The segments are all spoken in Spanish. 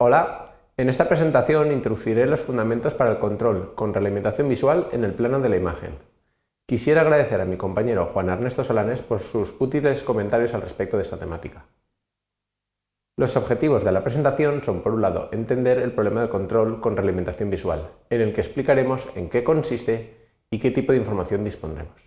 Hola, en esta presentación introduciré los fundamentos para el control con realimentación visual en el plano de la imagen. Quisiera agradecer a mi compañero Juan Ernesto Solanes por sus útiles comentarios al respecto de esta temática. Los objetivos de la presentación son, por un lado, entender el problema del control con realimentación visual, en el que explicaremos en qué consiste y qué tipo de información dispondremos.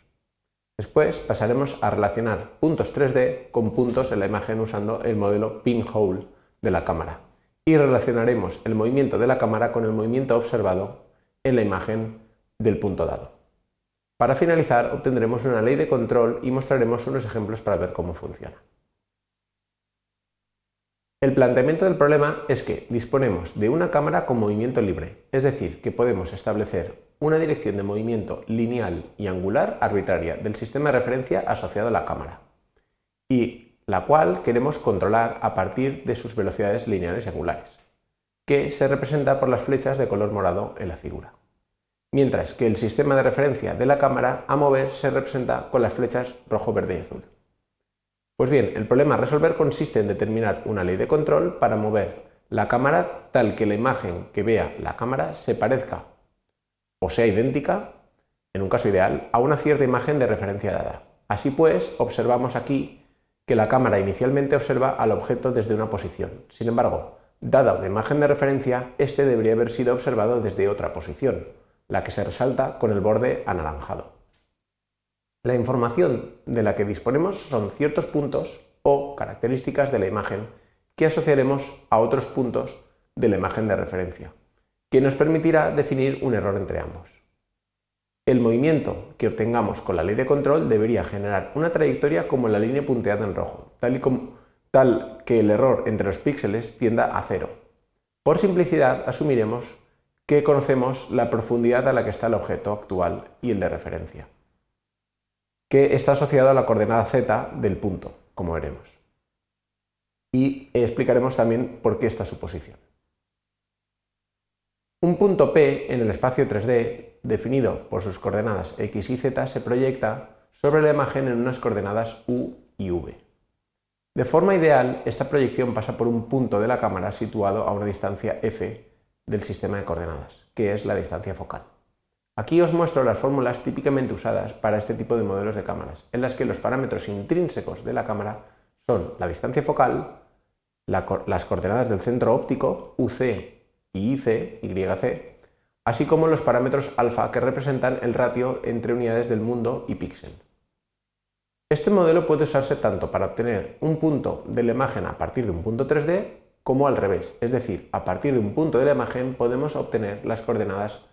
Después pasaremos a relacionar puntos 3D con puntos en la imagen usando el modelo pinhole de la cámara y relacionaremos el movimiento de la cámara con el movimiento observado en la imagen del punto dado. Para finalizar obtendremos una ley de control y mostraremos unos ejemplos para ver cómo funciona. El planteamiento del problema es que disponemos de una cámara con movimiento libre, es decir, que podemos establecer una dirección de movimiento lineal y angular arbitraria del sistema de referencia asociado a la cámara. Y la cual queremos controlar a partir de sus velocidades lineales y angulares, que se representa por las flechas de color morado en la figura. Mientras que el sistema de referencia de la cámara a mover se representa con las flechas rojo, verde y azul. Pues bien, el problema a resolver consiste en determinar una ley de control para mover la cámara tal que la imagen que vea la cámara se parezca o sea idéntica, en un caso ideal, a una cierta imagen de referencia dada. Así pues, observamos aquí que la cámara inicialmente observa al objeto desde una posición. Sin embargo, dada una imagen de referencia, este debería haber sido observado desde otra posición, la que se resalta con el borde anaranjado. La información de la que disponemos son ciertos puntos o características de la imagen que asociaremos a otros puntos de la imagen de referencia, que nos permitirá definir un error entre ambos. El movimiento que obtengamos con la ley de control debería generar una trayectoria como la línea punteada en rojo, tal, y como, tal que el error entre los píxeles tienda a cero. Por simplicidad asumiremos que conocemos la profundidad a la que está el objeto actual y el de referencia, que está asociado a la coordenada z del punto, como veremos. Y explicaremos también por qué esta suposición. Un punto P en el espacio 3D definido por sus coordenadas x y z, se proyecta sobre la imagen en unas coordenadas u y v. De forma ideal, esta proyección pasa por un punto de la cámara situado a una distancia f del sistema de coordenadas, que es la distancia focal. Aquí os muestro las fórmulas típicamente usadas para este tipo de modelos de cámaras, en las que los parámetros intrínsecos de la cámara son la distancia focal, las coordenadas del centro óptico, UC y IC, YC, así como los parámetros alfa que representan el ratio entre unidades del mundo y píxel. Este modelo puede usarse tanto para obtener un punto de la imagen a partir de un punto 3D como al revés, es decir, a partir de un punto de la imagen podemos obtener las coordenadas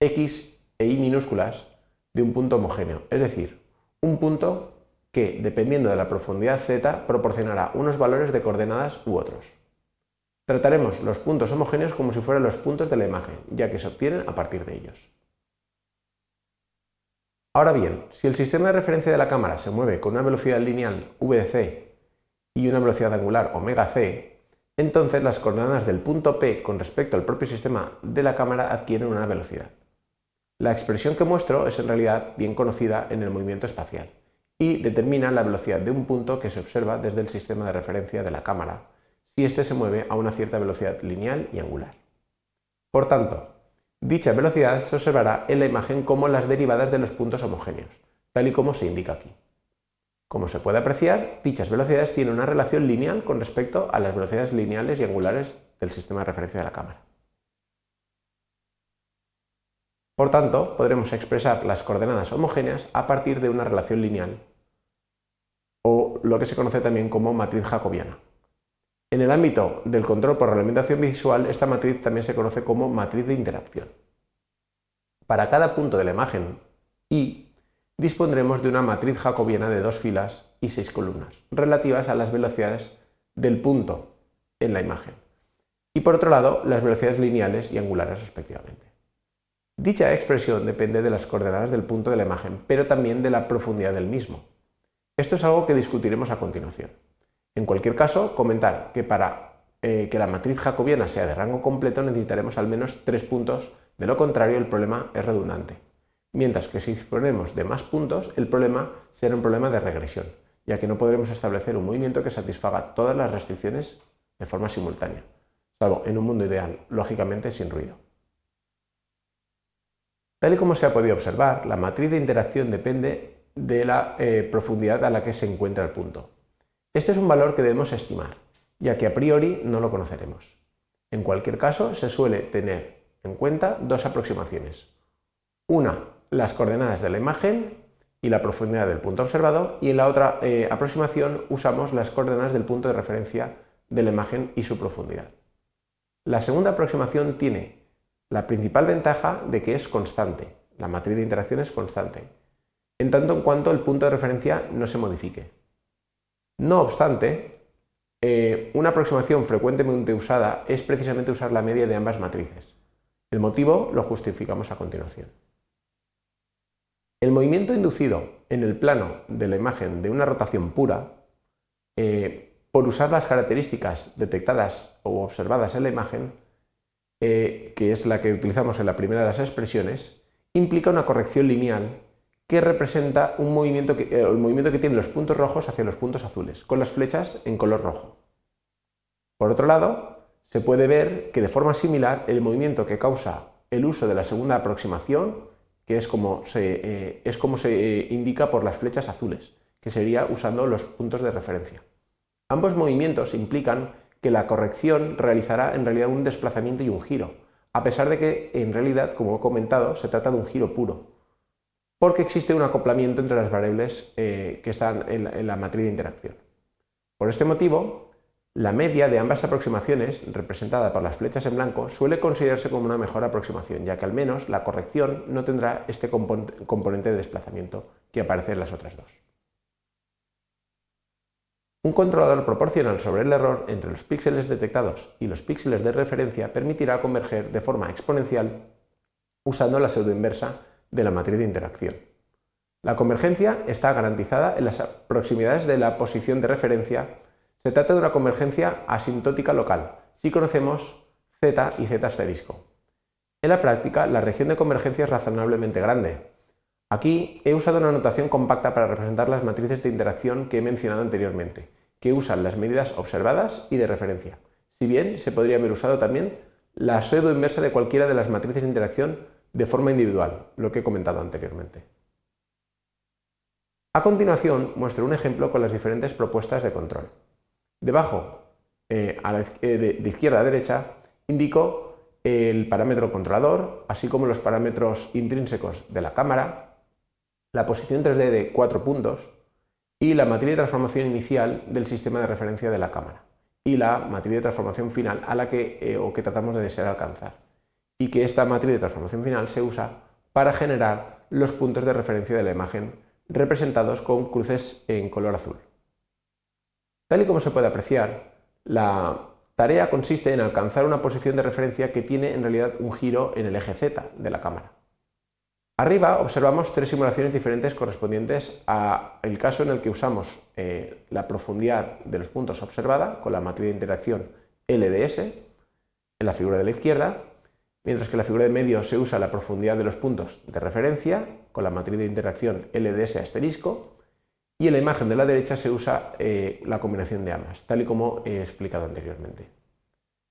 x e y minúsculas de un punto homogéneo, es decir, un punto que, dependiendo de la profundidad z, proporcionará unos valores de coordenadas u otros. Trataremos los puntos homogéneos como si fueran los puntos de la imagen, ya que se obtienen a partir de ellos. Ahora bien, si el sistema de referencia de la cámara se mueve con una velocidad lineal v de c y una velocidad angular omega c, entonces las coordenadas del punto P con respecto al propio sistema de la cámara adquieren una velocidad. La expresión que muestro es en realidad bien conocida en el movimiento espacial y determina la velocidad de un punto que se observa desde el sistema de referencia de la cámara si éste se mueve a una cierta velocidad lineal y angular. Por tanto, dicha velocidad se observará en la imagen como las derivadas de los puntos homogéneos, tal y como se indica aquí. Como se puede apreciar, dichas velocidades tienen una relación lineal con respecto a las velocidades lineales y angulares del sistema de referencia de la cámara. Por tanto, podremos expresar las coordenadas homogéneas a partir de una relación lineal, o lo que se conoce también como matriz jacobiana. En el ámbito del control por realimentación visual, esta matriz también se conoce como matriz de interacción. Para cada punto de la imagen Y, dispondremos de una matriz jacobiana de dos filas y seis columnas, relativas a las velocidades del punto en la imagen. Y por otro lado, las velocidades lineales y angulares respectivamente. Dicha expresión depende de las coordenadas del punto de la imagen, pero también de la profundidad del mismo. Esto es algo que discutiremos a continuación. En cualquier caso, comentar que para eh, que la matriz jacobiana sea de rango completo necesitaremos al menos tres puntos, de lo contrario el problema es redundante. Mientras que si disponemos de más puntos, el problema será un problema de regresión, ya que no podremos establecer un movimiento que satisfaga todas las restricciones de forma simultánea, salvo en un mundo ideal, lógicamente sin ruido. Tal y como se ha podido observar, la matriz de interacción depende de la eh, profundidad a la que se encuentra el punto. Este es un valor que debemos estimar, ya que a priori no lo conoceremos. En cualquier caso, se suele tener en cuenta dos aproximaciones. Una, las coordenadas de la imagen y la profundidad del punto observado, y en la otra eh, aproximación usamos las coordenadas del punto de referencia de la imagen y su profundidad. La segunda aproximación tiene la principal ventaja de que es constante, la matriz de interacción es constante, en tanto en cuanto el punto de referencia no se modifique. No obstante, eh, una aproximación frecuentemente usada es precisamente usar la media de ambas matrices. El motivo lo justificamos a continuación. El movimiento inducido en el plano de la imagen de una rotación pura, eh, por usar las características detectadas o observadas en la imagen, eh, que es la que utilizamos en la primera de las expresiones, implica una corrección lineal que representa un movimiento que, eh, el movimiento que tienen los puntos rojos hacia los puntos azules, con las flechas en color rojo. Por otro lado, se puede ver que de forma similar el movimiento que causa el uso de la segunda aproximación, que es como se, eh, es como se eh, indica por las flechas azules, que sería usando los puntos de referencia. Ambos movimientos implican que la corrección realizará en realidad un desplazamiento y un giro, a pesar de que en realidad, como he comentado, se trata de un giro puro, porque existe un acoplamiento entre las variables eh, que están en la, matriz de interacción. Por este motivo, la media de ambas aproximaciones, representada por las flechas en blanco, suele considerarse como una mejor aproximación, ya que al menos la corrección no tendrá este componente de desplazamiento que aparece en las otras dos. Un controlador proporcional sobre el error entre los píxeles detectados y los píxeles de referencia permitirá converger de forma exponencial usando la pseudoinversa de la matriz de interacción. La convergencia está garantizada en las proximidades de la posición de referencia. Se trata de una convergencia asintótica local, si conocemos z y z asterisco. En la práctica, la región de convergencia es razonablemente grande. Aquí he usado una notación compacta para representar las matrices de interacción que he mencionado anteriormente, que usan las medidas observadas y de referencia, si bien se podría haber usado también la pseudo inversa de cualquiera de las matrices de interacción de forma individual, lo que he comentado anteriormente. A continuación muestro un ejemplo con las diferentes propuestas de control. Debajo, eh, eh, de, izquierda a derecha, indico el parámetro controlador, así como los parámetros intrínsecos de la cámara, la posición 3D de cuatro puntos y la matriz de transformación inicial del sistema de referencia de la cámara y la matriz de transformación final a la que, eh, o que tratamos de desear alcanzar y que esta matriz de transformación final se usa para generar los puntos de referencia de la imagen representados con cruces en color azul. Tal y como se puede apreciar, la tarea consiste en alcanzar una posición de referencia que tiene en realidad un giro en el eje Z de la cámara. Arriba observamos tres simulaciones diferentes correspondientes al caso en el que usamos eh, la profundidad de los puntos observada con la matriz de interacción LDS en la figura de la izquierda mientras que la figura de medio se usa la profundidad de los puntos de referencia con la matriz de interacción LDS asterisco y en la imagen de la derecha se usa eh, la combinación de ambas, tal y como he explicado anteriormente.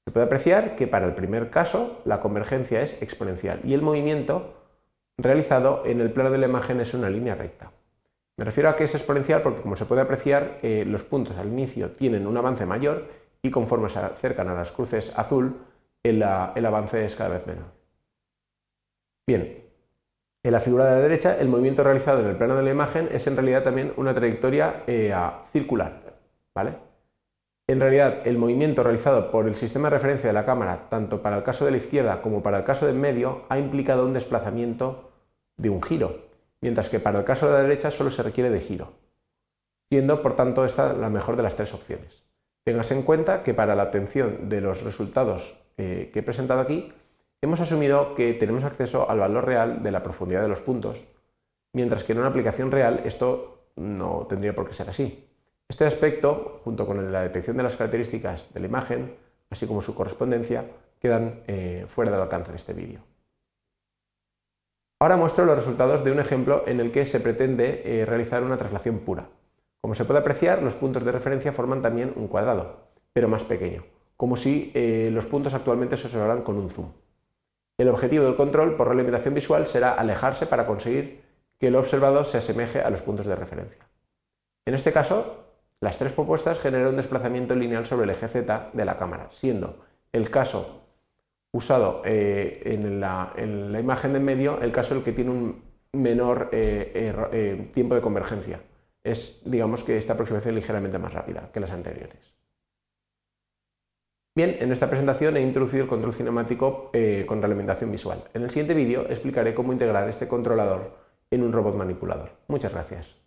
Se puede apreciar que para el primer caso la convergencia es exponencial y el movimiento realizado en el plano de la imagen es una línea recta. Me refiero a que es exponencial porque, como se puede apreciar, eh, los puntos al inicio tienen un avance mayor y conforme se acercan a las cruces azul, el, avance es cada vez menor. Bien, en la figura de la derecha, el movimiento realizado en el plano de la imagen es en realidad también una trayectoria eh, circular. ¿vale? En realidad, el movimiento realizado por el sistema de referencia de la cámara, tanto para el caso de la izquierda como para el caso del medio, ha implicado un desplazamiento de un giro, mientras que para el caso de la derecha solo se requiere de giro, siendo por tanto esta la mejor de las tres opciones. Tengas en cuenta que para la obtención de los resultados eh, que he presentado aquí, hemos asumido que tenemos acceso al valor real de la profundidad de los puntos, mientras que en una aplicación real esto no tendría por qué ser así. Este aspecto, junto con la detección de las características de la imagen, así como su correspondencia, quedan eh, fuera del alcance de este vídeo. Ahora muestro los resultados de un ejemplo en el que se pretende eh, realizar una traslación pura. Como se puede apreciar, los puntos de referencia forman también un cuadrado, pero más pequeño, como si eh, los puntos actualmente se observaran con un zoom. El objetivo del control por relimitación visual será alejarse para conseguir que lo observado se asemeje a los puntos de referencia. En este caso, las tres propuestas generan un desplazamiento lineal sobre el eje Z de la cámara, siendo el caso usado eh, en, la, imagen de en medio el caso el que tiene un menor eh, tiempo de convergencia. Es, digamos que esta aproximación es ligeramente más rápida que las anteriores. Bien, en esta presentación he introducido el control cinemático eh, con realimentación visual. En el siguiente vídeo explicaré cómo integrar este controlador en un robot manipulador. Muchas gracias.